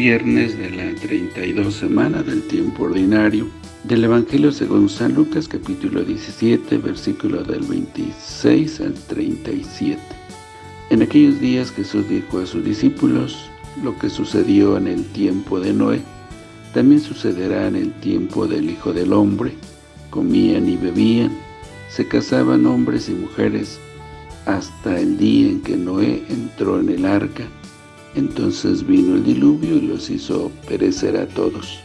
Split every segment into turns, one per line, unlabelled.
viernes de la 32 semana del tiempo ordinario del Evangelio según San Lucas capítulo 17 versículo del 26 al 37. En aquellos días Jesús dijo a sus discípulos lo que sucedió en el tiempo de Noé, también sucederá en el tiempo del Hijo del Hombre, comían y bebían, se casaban hombres y mujeres, hasta el día en que Noé entró en el arca, entonces vino el diluvio y los hizo perecer a todos.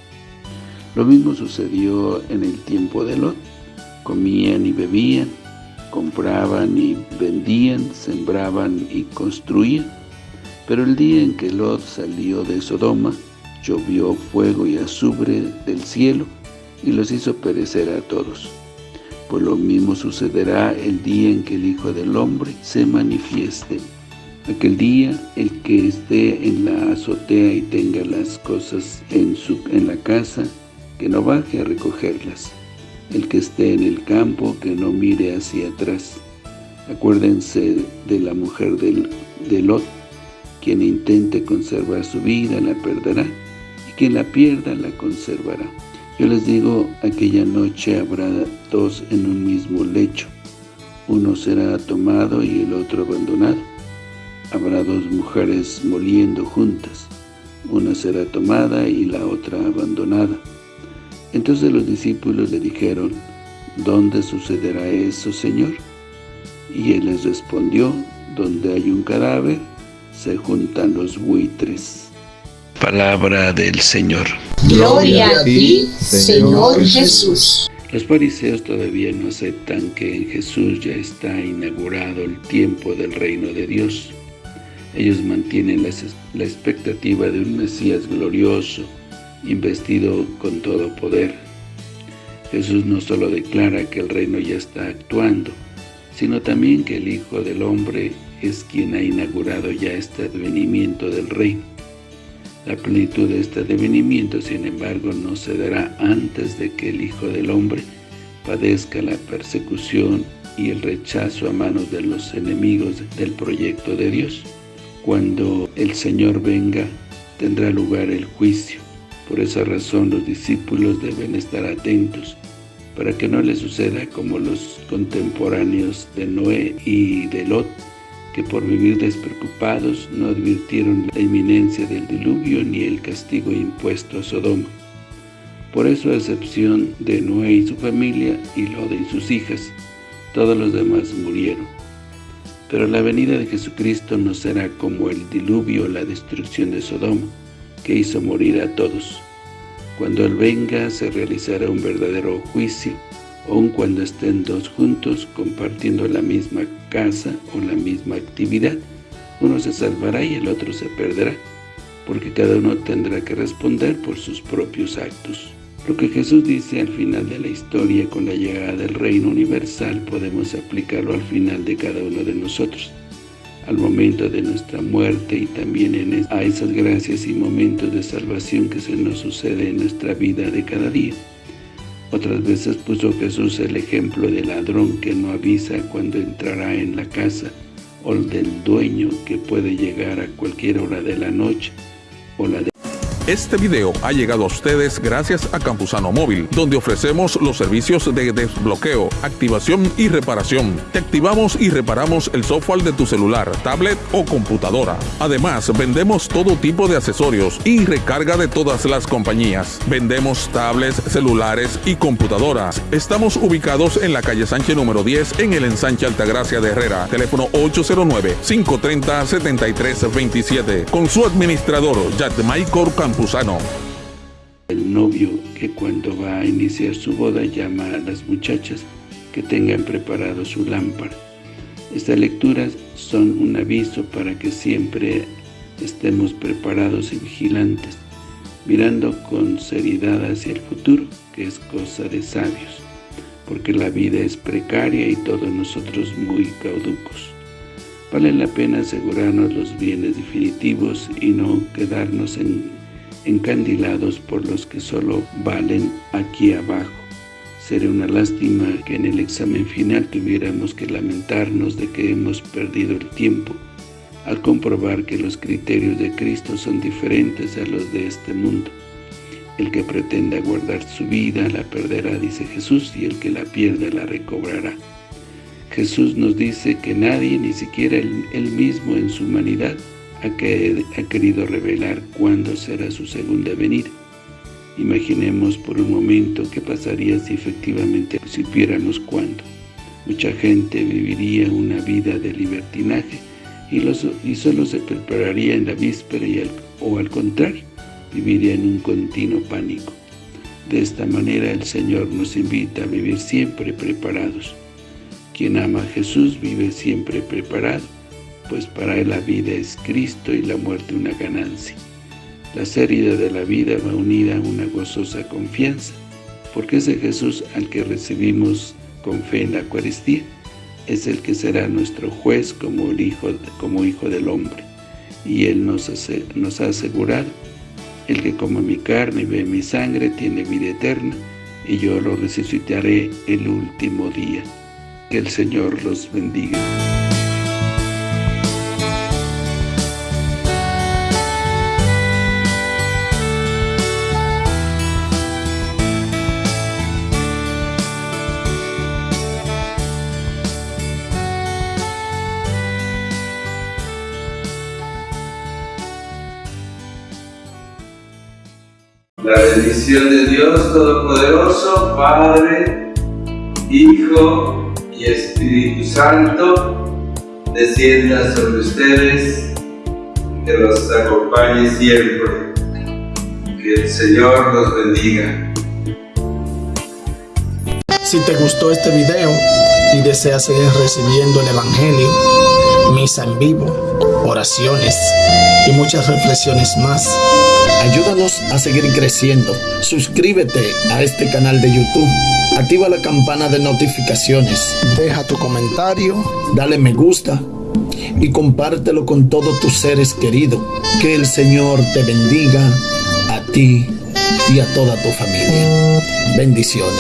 Lo mismo sucedió en el tiempo de Lot. Comían y bebían, compraban y vendían, sembraban y construían. Pero el día en que Lot salió de Sodoma, llovió fuego y azufre del cielo y los hizo perecer a todos. Pues lo mismo sucederá el día en que el Hijo del Hombre se manifieste. Aquel día, el que esté en la azotea y tenga las cosas en, su, en la casa, que no baje a recogerlas. El que esté en el campo, que no mire hacia atrás. Acuérdense de la mujer del, de Lot, quien intente conservar su vida la perderá, y quien la pierda la conservará. Yo les digo, aquella noche habrá dos en un mismo lecho. Uno será tomado y el otro abandonado habrá dos mujeres moliendo juntas, una será tomada y la otra abandonada. Entonces los discípulos le dijeron, ¿Dónde sucederá eso, Señor? Y él les respondió, donde hay un cadáver, se juntan los buitres. Palabra del Señor.
Gloria a ti, Señor Jesús.
Los fariseos todavía no aceptan que en Jesús ya está inaugurado el tiempo del reino de Dios. Ellos mantienen la, expectativa de un Mesías glorioso, investido con todo poder. Jesús no solo declara que el reino ya está actuando, sino también que el Hijo del Hombre es quien ha inaugurado ya este advenimiento del reino. La plenitud de este advenimiento, sin embargo, no se dará antes de que el Hijo del Hombre padezca la persecución y el rechazo a manos de los enemigos del proyecto de Dios. Cuando el Señor venga, tendrá lugar el juicio. Por esa razón los discípulos deben estar atentos, para que no les suceda como los contemporáneos de Noé y de Lot, que por vivir despreocupados no advirtieron la inminencia del diluvio ni el castigo impuesto a Sodoma. Por eso, a excepción de Noé y su familia, y Lot y sus hijas, todos los demás murieron. Pero la venida de Jesucristo no será como el diluvio o la destrucción de Sodoma, que hizo morir a todos. Cuando Él venga, se realizará un verdadero juicio, aun cuando estén dos juntos compartiendo la misma casa o la misma actividad. Uno se salvará y el otro se perderá, porque cada uno tendrá que responder por sus propios actos. Lo que Jesús dice al final de la historia con la llegada del reino universal podemos aplicarlo al final de cada uno de nosotros, al momento de nuestra muerte y también a esas gracias y momentos de salvación que se nos sucede en nuestra vida de cada día. Otras veces puso Jesús el ejemplo del ladrón que no avisa cuando entrará en la casa, o del dueño que puede llegar a cualquier hora de la noche, o la de
este video ha llegado a ustedes gracias a Campusano Móvil, donde ofrecemos los servicios de desbloqueo, activación y reparación. Te activamos y reparamos el software de tu celular, tablet o computadora. Además, vendemos todo tipo de accesorios y recarga de todas las compañías. Vendemos tablets, celulares y computadoras. Estamos ubicados en la calle Sánchez número 10 en el ensanche Altagracia de Herrera. Teléfono 809-530-7327. Con su administrador, Michael
El novio que cuando va a iniciar su boda llama a las muchachas que tengan preparado su lámpara. Estas lecturas son un aviso para que siempre estemos preparados y vigilantes, mirando con seriedad hacia el futuro, que es cosa de sabios, porque la vida es precaria y todos nosotros muy cauducos. Vale la pena asegurarnos los bienes definitivos y no quedarnos en encandilados por los que solo valen aquí abajo. Sería una lástima que en el examen final tuviéramos que lamentarnos de que hemos perdido el tiempo, al comprobar que los criterios de Cristo son diferentes a los de este mundo. El que pretenda guardar su vida la perderá, dice Jesús, y el que la pierda la recobrará. Jesús nos dice que nadie, ni siquiera él, mismo en su humanidad, ha, ha querido revelar cuándo será su segunda venida. Imaginemos por un momento qué pasaría si efectivamente supiéramos cuándo. Mucha gente viviría una vida de libertinaje y, y solo se prepararía en la víspera y o al contrario, viviría en un continuo pánico. De esta manera el Señor nos invita a vivir siempre preparados. Quien ama a Jesús vive siempre preparado, pues para él la vida es Cristo y la muerte una ganancia. La salida de la vida va unida a una gozosa confianza, porque ese Jesús al que recibimos con fe en la Eucaristía es el que será nuestro juez como, el hijo, como hijo del hombre. Y Él nos, ha asegurado, el que come mi carne y ve mi sangre tiene vida eterna, y yo lo resucitaré el último día. Que el Señor los bendiga.
La bendición de Dios Todopoderoso, Padre, Hijo y Espíritu Santo, descienda sobre ustedes, que los acompañe siempre. Que el Señor los bendiga.
Si te gustó este video y deseas seguir recibiendo el Evangelio, misa en vivo, oraciones y muchas reflexiones más, Ayúdanos a seguir creciendo. Suscríbete a este canal de YouTube. Activa la campana de notificaciones. Deja tu comentario. Dale me gusta. Y compártelo con todos tus seres queridos. Que el Señor te bendiga a ti y a toda tu familia. Bendiciones.